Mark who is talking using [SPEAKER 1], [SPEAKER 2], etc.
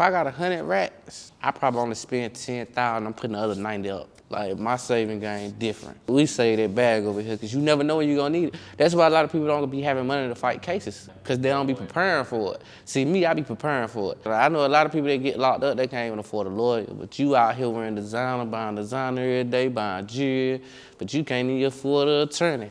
[SPEAKER 1] If I got hundred racks, I probably only spend 10,000, I'm putting the other 90 up. Like my saving game different. We save that bag over here because you never know when you're gonna need it. That's why a lot of people don't be having money to fight cases because they don't be preparing for it. See me, I be preparing for it. I know a lot of people that get locked up, they can't even afford a lawyer. But you out here wearing designer, buying designer every day, buying jewelry, but you can't even afford an attorney.